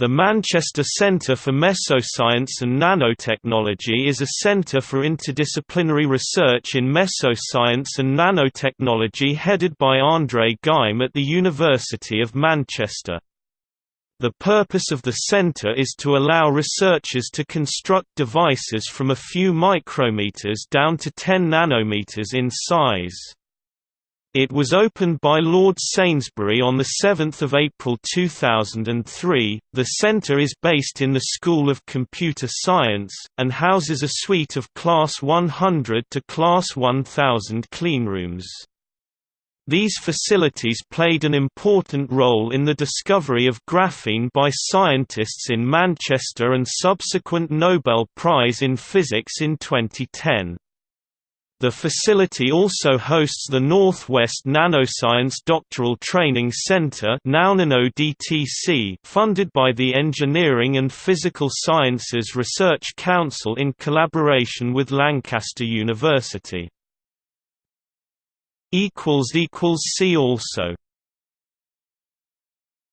The Manchester Centre for Mesoscience and Nanotechnology is a centre for interdisciplinary research in mesoscience and nanotechnology headed by André Geim at the University of Manchester. The purpose of the centre is to allow researchers to construct devices from a few micrometers down to 10 nanometers in size. It was opened by Lord Sainsbury on 7 April 2003. The centre is based in the School of Computer Science, and houses a suite of Class 100 to Class 1000 cleanrooms. These facilities played an important role in the discovery of graphene by scientists in Manchester and subsequent Nobel Prize in Physics in 2010. The facility also hosts the Northwest Nanoscience Doctoral Training Center funded by the Engineering and Physical Sciences Research Council in collaboration with Lancaster University. See also